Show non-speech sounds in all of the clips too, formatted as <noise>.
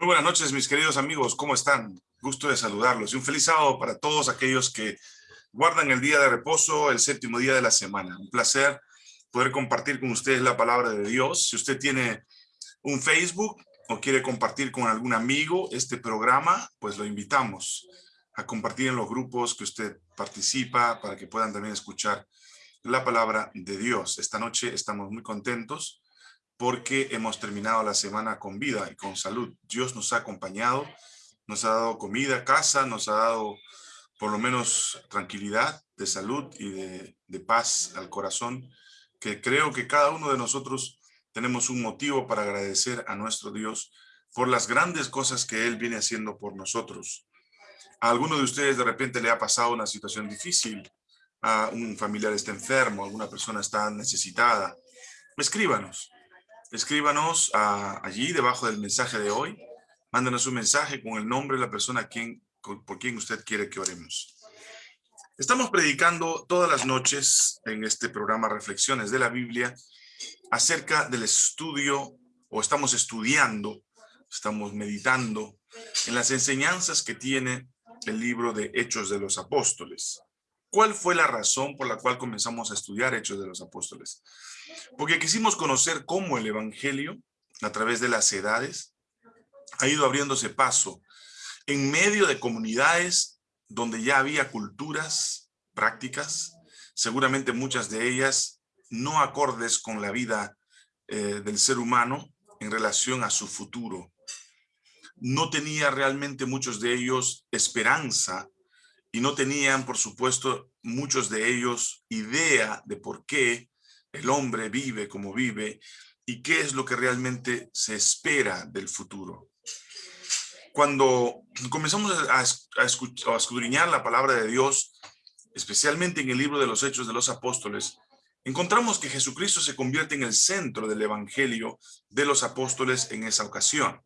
Muy buenas noches, mis queridos amigos. ¿Cómo están? Gusto de saludarlos. Y un feliz sábado para todos aquellos que guardan el día de reposo, el séptimo día de la semana. Un placer poder compartir con ustedes la palabra de Dios. Si usted tiene un Facebook o quiere compartir con algún amigo este programa, pues lo invitamos a compartir en los grupos que usted participa para que puedan también escuchar la palabra de Dios. Esta noche estamos muy contentos porque hemos terminado la semana con vida y con salud. Dios nos ha acompañado, nos ha dado comida, casa, nos ha dado por lo menos tranquilidad de salud y de, paz al corazón, que creo que cada uno de nosotros tenemos un motivo para agradecer a nuestro Dios por las grandes cosas que Él viene haciendo por nosotros. A alguno de ustedes de repente le ha pasado una situación difícil, a un familiar está enfermo, alguna persona está necesitada. Escríbanos, escríbanos allí debajo del mensaje de hoy. Mándanos un mensaje con el nombre de la persona quien, por quien usted quiere que oremos. Estamos predicando todas las noches en este programa Reflexiones de la Biblia acerca del estudio, o estamos estudiando, estamos meditando en las enseñanzas que tiene el libro de Hechos de los Apóstoles. ¿Cuál fue la razón por la cual comenzamos a estudiar Hechos de los Apóstoles? Porque quisimos conocer cómo el Evangelio, a través de las edades, ha ido abriéndose paso en medio de comunidades donde ya había culturas, prácticas, seguramente muchas de ellas no acordes con la vida eh, del ser humano en relación a su futuro. No tenía realmente muchos de ellos esperanza y no tenían, por supuesto, muchos de ellos idea de por qué el hombre vive como vive y qué es lo que realmente se espera del futuro. Cuando comenzamos a, escudriñar la palabra de Dios, especialmente en el libro de los Hechos de los Apóstoles, encontramos que Jesucristo se convierte en el centro del evangelio de los apóstoles en esa ocasión.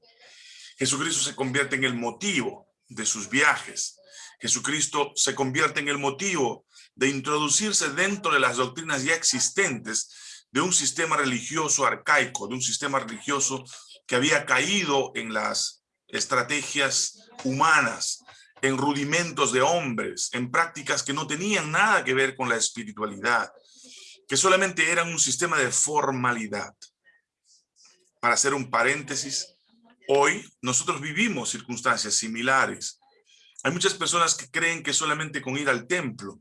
Jesucristo se convierte en el motivo de sus viajes. Jesucristo se convierte en el motivo de introducirse dentro de las doctrinas ya existentes de un sistema religioso arcaico, de un sistema religioso que había caído en las estrategias humanas, en rudimentos de hombres, en prácticas que no tenían nada que ver con la espiritualidad, que solamente eran un sistema de formalidad. Para hacer un paréntesis, hoy nosotros vivimos circunstancias similares. Hay muchas personas que creen que solamente con ir al templo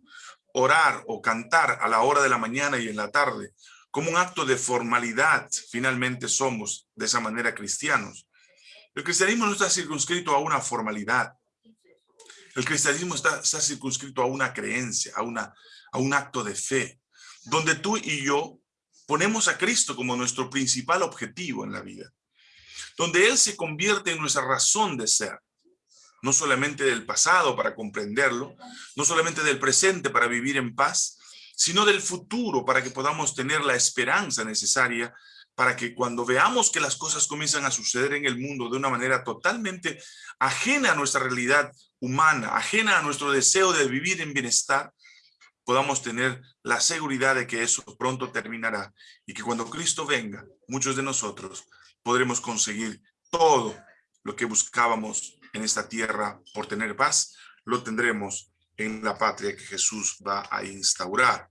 orar o cantar a la hora de la mañana y en la tarde, como un acto de formalidad, finalmente somos de esa manera cristianos. El cristianismo no está circunscrito a una formalidad. El cristianismo está, está circunscrito a una creencia, a, una, a un acto de fe, donde tú y yo ponemos a Cristo como nuestro principal objetivo en la vida, donde Él se convierte en nuestra razón de ser, no solamente del pasado para comprenderlo, no solamente del presente para vivir en paz, sino del futuro para que podamos tener la esperanza necesaria para que cuando veamos que las cosas comienzan a suceder en el mundo de una manera totalmente ajena a nuestra realidad humana, ajena a nuestro deseo de vivir en bienestar, podamos tener la seguridad de que eso pronto terminará y que cuando Cristo venga, muchos de nosotros podremos conseguir todo lo que buscábamos en esta tierra por tener paz, lo tendremos en la patria que Jesús va a instaurar.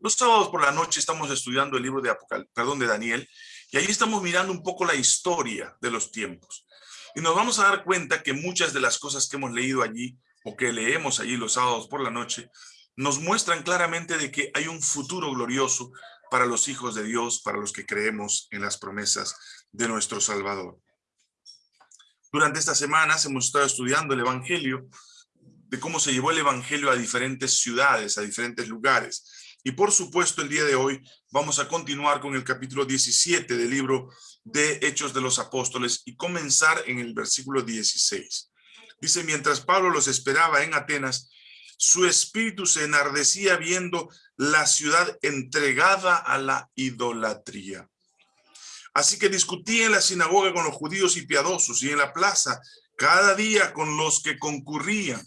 Los sábados por la noche estamos estudiando el libro de Apocal perdón, de Daniel, y ahí estamos mirando un poco la historia de los tiempos. Y nos vamos a dar cuenta que muchas de las cosas que hemos leído allí, o que leemos allí los sábados por la noche, nos muestran claramente de que hay un futuro glorioso para los hijos de Dios, para los que creemos en las promesas de nuestro Salvador. Durante estas semanas hemos estado estudiando el Evangelio, de cómo se llevó el Evangelio a diferentes ciudades, a diferentes lugares. Y por supuesto, el día de hoy vamos a continuar con el capítulo 17 del libro de Hechos de los Apóstoles y comenzar en el versículo 16. Dice, mientras Pablo los esperaba en Atenas, su espíritu se enardecía viendo la ciudad entregada a la idolatría. Así que discutía en la sinagoga con los judíos y piadosos y en la plaza cada día con los que concurrían.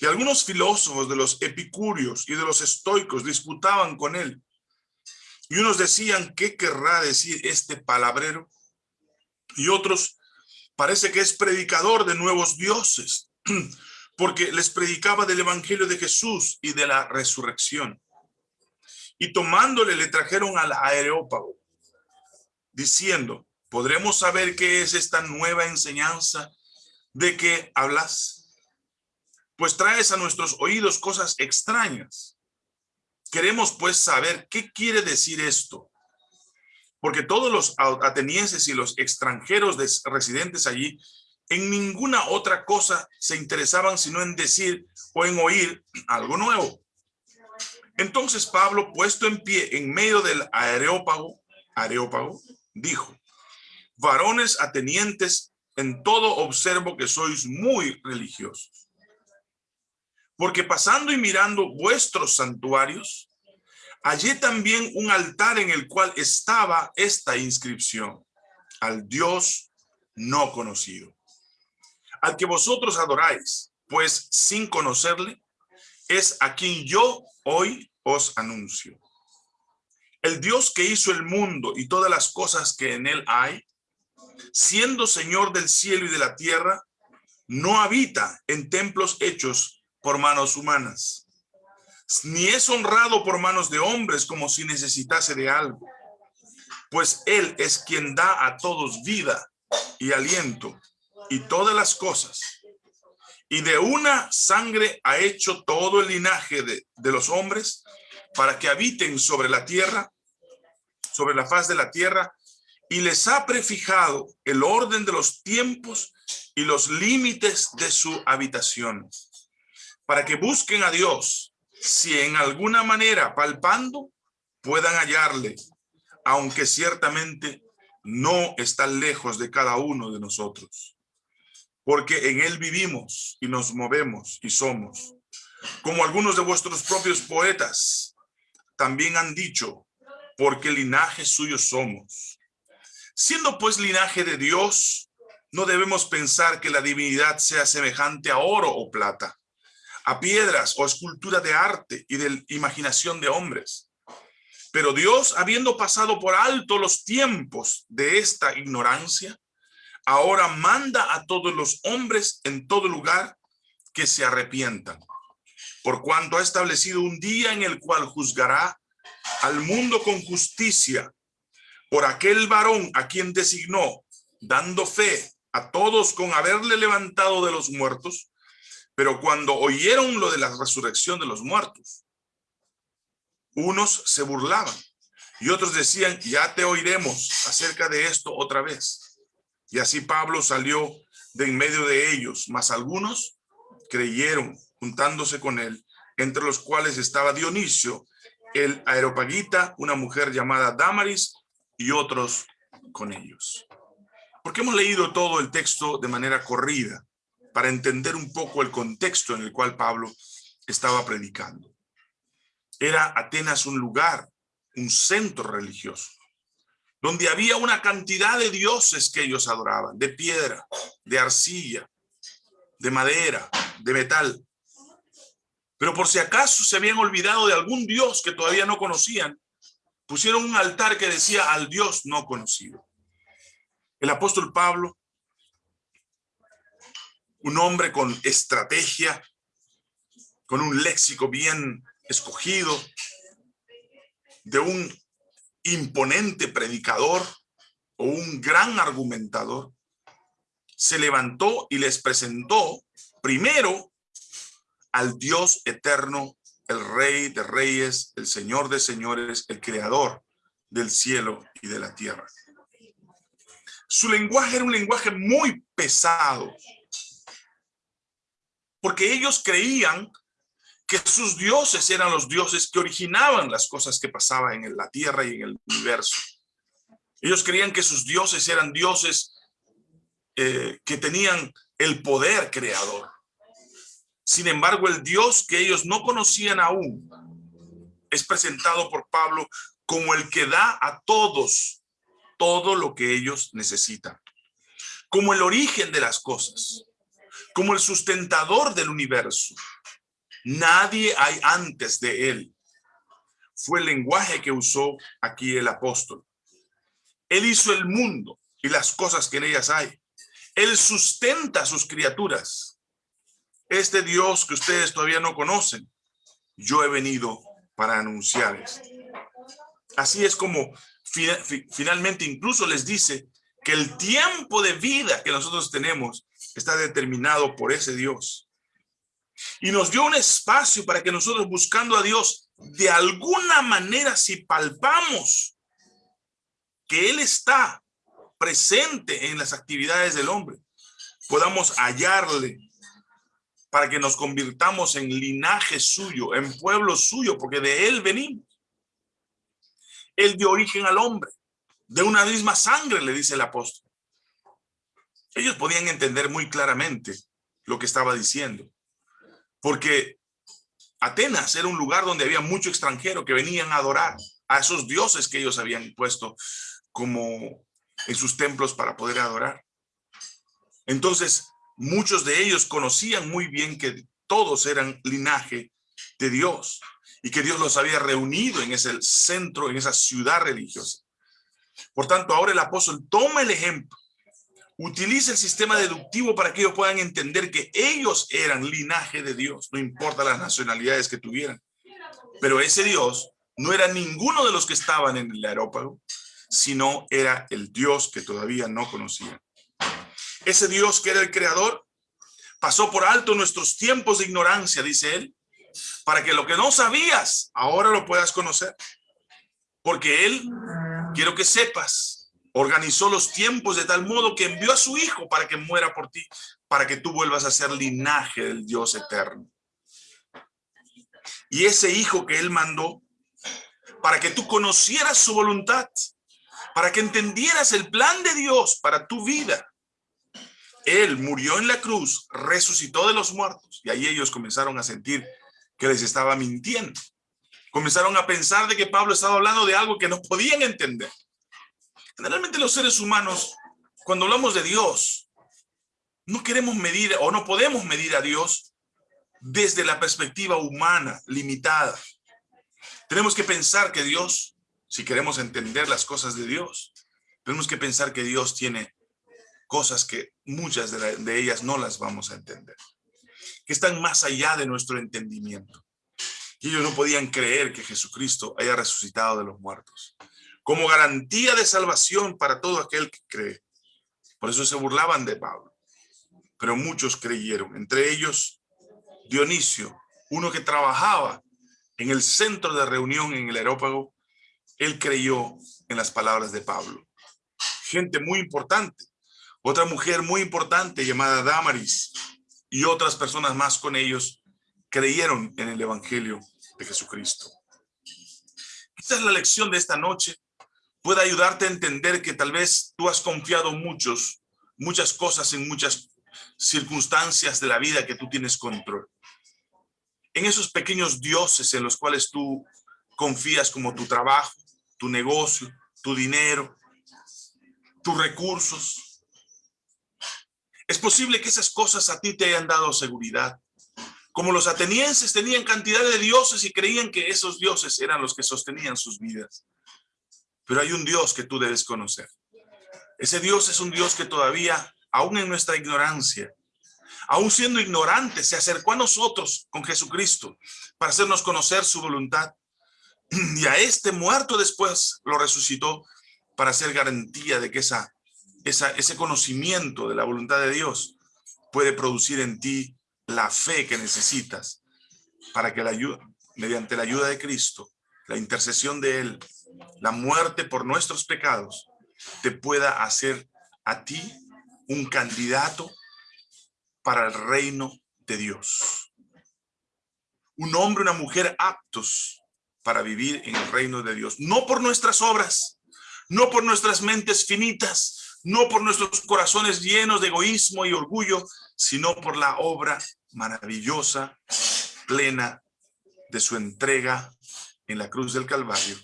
Y algunos filósofos de los epicúreos y de los estoicos disputaban con él. Y unos decían, ¿qué querrá decir este palabrero? Y otros, Parece que es predicador de nuevos dioses, <clears throat> porque les predicaba del evangelio de Jesús y de la resurrección. Y tomándole le trajeron al aerópago, diciendo, ¿podremos saber qué es esta nueva enseñanza de que hablas? Pues traes a nuestros oídos cosas extrañas. Queremos pues saber qué quiere decir esto porque todos los atenienses y los extranjeros residentes allí en ninguna otra cosa se interesaban sino en decir o en oír algo nuevo. Entonces Pablo, puesto en pie en medio del areópago, areópago dijo, varones atenientes, en todo observo que sois muy religiosos. Porque pasando y mirando vuestros santuarios, Hallé también un altar en el cual estaba esta inscripción, al Dios no conocido, al que vosotros adoráis, pues sin conocerle, es a quien yo hoy os anuncio. El Dios que hizo el mundo y todas las cosas que en él hay, siendo Señor del cielo y de la tierra, no habita en templos hechos por manos humanas ni es honrado por manos de hombres como si necesitase de algo, pues Él es quien da a todos vida y aliento y todas las cosas. Y de una sangre ha hecho todo el linaje de, de los hombres para que habiten sobre la tierra, sobre la faz de la tierra, y les ha prefijado el orden de los tiempos y los límites de su habitación, para que busquen a Dios si en alguna manera palpando puedan hallarle, aunque ciertamente no está lejos de cada uno de nosotros. Porque en él vivimos y nos movemos y somos. Como algunos de vuestros propios poetas también han dicho, porque linaje suyo somos. Siendo pues linaje de Dios, no debemos pensar que la divinidad sea semejante a oro o plata, a piedras o escultura de arte y de imaginación de hombres. Pero Dios, habiendo pasado por alto los tiempos de esta ignorancia, ahora manda a todos los hombres en todo lugar que se arrepientan, por cuanto ha establecido un día en el cual juzgará al mundo con justicia por aquel varón a quien designó, dando fe a todos con haberle levantado de los muertos, pero cuando oyeron lo de la resurrección de los muertos, unos se burlaban y otros decían, ya te oiremos acerca de esto otra vez. Y así Pablo salió de en medio de ellos, mas algunos creyeron juntándose con él, entre los cuales estaba Dionisio, el aeropagita, una mujer llamada Damaris y otros con ellos. Porque hemos leído todo el texto de manera corrida para entender un poco el contexto en el cual Pablo estaba predicando. Era Atenas un lugar, un centro religioso, donde había una cantidad de dioses que ellos adoraban, de piedra, de arcilla, de madera, de metal. Pero por si acaso se habían olvidado de algún dios que todavía no conocían, pusieron un altar que decía al dios no conocido. El apóstol Pablo un hombre con estrategia, con un léxico bien escogido, de un imponente predicador o un gran argumentador, se levantó y les presentó primero al Dios eterno, el Rey de Reyes, el Señor de Señores, el Creador del cielo y de la tierra. Su lenguaje era un lenguaje muy pesado, porque ellos creían que sus dioses eran los dioses que originaban las cosas que pasaban en la tierra y en el universo. Ellos creían que sus dioses eran dioses eh, que tenían el poder creador. Sin embargo, el Dios que ellos no conocían aún es presentado por Pablo como el que da a todos todo lo que ellos necesitan, como el origen de las cosas como el sustentador del universo. Nadie hay antes de él. Fue el lenguaje que usó aquí el apóstol. Él hizo el mundo y las cosas que en ellas hay. Él sustenta sus criaturas. Este Dios que ustedes todavía no conocen, yo he venido para anunciarles. Así es como finalmente incluso les dice que el tiempo de vida que nosotros tenemos está determinado por ese Dios. Y nos dio un espacio para que nosotros buscando a Dios, de alguna manera, si palpamos que Él está presente en las actividades del hombre, podamos hallarle para que nos convirtamos en linaje suyo, en pueblo suyo, porque de Él venimos. Él dio origen al hombre, de una misma sangre, le dice el apóstol. Ellos podían entender muy claramente lo que estaba diciendo, porque Atenas era un lugar donde había mucho extranjero que venían a adorar a esos dioses que ellos habían puesto como en sus templos para poder adorar. Entonces, muchos de ellos conocían muy bien que todos eran linaje de Dios y que Dios los había reunido en ese centro, en esa ciudad religiosa. Por tanto, ahora el apóstol toma el ejemplo, utiliza el sistema deductivo para que ellos puedan entender que ellos eran linaje de Dios, no importa las nacionalidades que tuvieran. Pero ese Dios no era ninguno de los que estaban en el aerópago, sino era el Dios que todavía no conocían. Ese Dios que era el creador pasó por alto nuestros tiempos de ignorancia, dice él, para que lo que no sabías, ahora lo puedas conocer. Porque Él, quiero que sepas, organizó los tiempos de tal modo que envió a su Hijo para que muera por ti, para que tú vuelvas a ser linaje del Dios eterno. Y ese Hijo que Él mandó, para que tú conocieras su voluntad, para que entendieras el plan de Dios para tu vida. Él murió en la cruz, resucitó de los muertos, y ahí ellos comenzaron a sentir que les estaba mintiendo. Comenzaron a pensar de que Pablo estaba hablando de algo que no podían entender. Generalmente los seres humanos, cuando hablamos de Dios, no queremos medir o no podemos medir a Dios desde la perspectiva humana, limitada. Tenemos que pensar que Dios, si queremos entender las cosas de Dios, tenemos que pensar que Dios tiene cosas que muchas de, de ellas no las vamos a entender que están más allá de nuestro entendimiento. Ellos no podían creer que Jesucristo haya resucitado de los muertos. Como garantía de salvación para todo aquel que cree. Por eso se burlaban de Pablo. Pero muchos creyeron, entre ellos Dionisio, uno que trabajaba en el centro de reunión en el aerópago, él creyó en las palabras de Pablo. Gente muy importante. Otra mujer muy importante llamada Damaris, y otras personas más con ellos creyeron en el Evangelio de Jesucristo. Quizás la lección de esta noche pueda ayudarte a entender que tal vez tú has confiado muchos, muchas cosas en muchas circunstancias de la vida que tú tienes control. En esos pequeños dioses en los cuales tú confías como tu trabajo, tu negocio, tu dinero, tus recursos, es posible que esas cosas a ti te hayan dado seguridad. Como los atenienses tenían cantidad de dioses y creían que esos dioses eran los que sostenían sus vidas. Pero hay un Dios que tú debes conocer. Ese Dios es un Dios que todavía, aún en nuestra ignorancia, aún siendo ignorante, se acercó a nosotros con Jesucristo para hacernos conocer su voluntad. <clears throat> Y a este muerto después lo resucitó para ser garantía de que esa ese conocimiento de la voluntad de Dios puede producir en ti la fe que necesitas para que la ayuda, mediante la ayuda de Cristo, la intercesión de Él, la muerte por nuestros pecados, te pueda hacer a ti un candidato para el reino de Dios. Un hombre, una mujer aptos para vivir en el reino de Dios. No por nuestras obras, no por nuestras mentes finitas, no por nuestros corazones llenos de egoísmo y orgullo, sino por la obra maravillosa, plena de su entrega en la cruz del Calvario,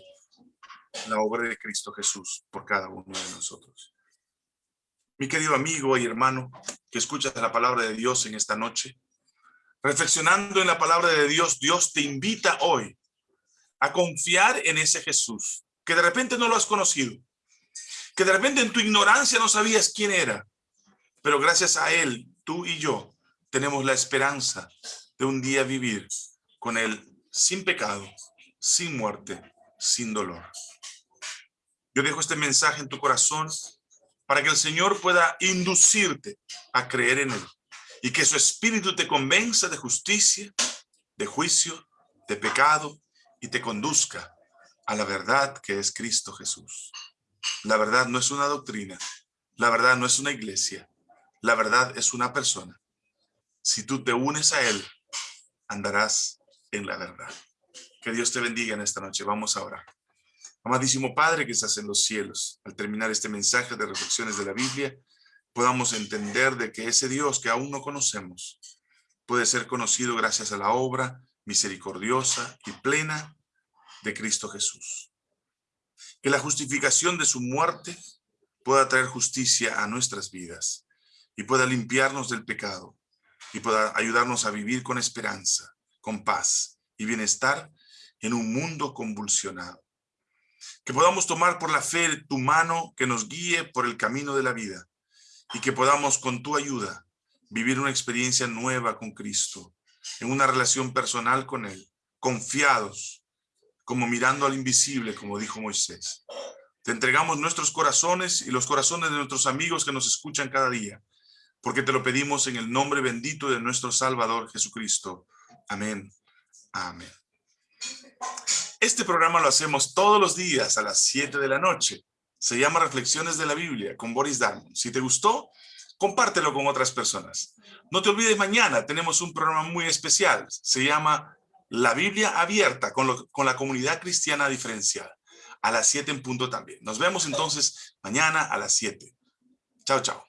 la obra de Cristo Jesús por cada uno de nosotros. Mi querido amigo y hermano que escuchas la palabra de Dios en esta noche, reflexionando en la palabra de Dios, Dios te invita hoy a confiar en ese Jesús, que de repente no lo has conocido, que de repente en tu ignorancia no sabías quién era, Pero gracias a Él, tú y yo tenemos la esperanza de un día vivir con Él sin pecado, sin muerte, sin dolor. Yo dejo este mensaje en tu corazón para que el Señor pueda inducirte a creer en Él y que su espíritu te convenza de justicia, de juicio, de pecado y te conduzca a la verdad que es Cristo Jesús. La verdad no es una doctrina, la verdad no es una iglesia, la verdad es una persona. Si tú te unes a Él, andarás en la verdad. Que Dios te bendiga en esta noche. Vamos a orar. Amadísimo Padre que estás en los cielos, al terminar este mensaje de reflexiones de la Biblia, podamos entender de que ese Dios que aún no conocemos puede ser conocido gracias a la obra misericordiosa y plena de Cristo Jesús. Que la justificación de su muerte pueda traer justicia a nuestras vidas y pueda limpiarnos del pecado y pueda ayudarnos a vivir con esperanza, con paz y bienestar en un mundo convulsionado. Que podamos tomar por la fe tu mano que nos guíe por el camino de la vida y que podamos con tu ayuda vivir una experiencia nueva con Cristo, en una relación personal con Él, confiados, como mirando al invisible, como dijo Moisés. Te entregamos nuestros corazones y los corazones de nuestros amigos que nos escuchan cada día, porque te lo pedimos en el nombre bendito de nuestro Salvador Jesucristo. Amén. Amén. Este programa lo hacemos todos los días a las 7 de la noche. Se llama Reflexiones de la Biblia con Boris Darmon. Si te gustó, compártelo con otras personas. No te olvides, mañana tenemos un programa muy especial. Se llama La Biblia Abierta con, con la comunidad cristiana diferenciada. A las 7 en punto también. Nos vemos entonces mañana a las 7. Chao, chao.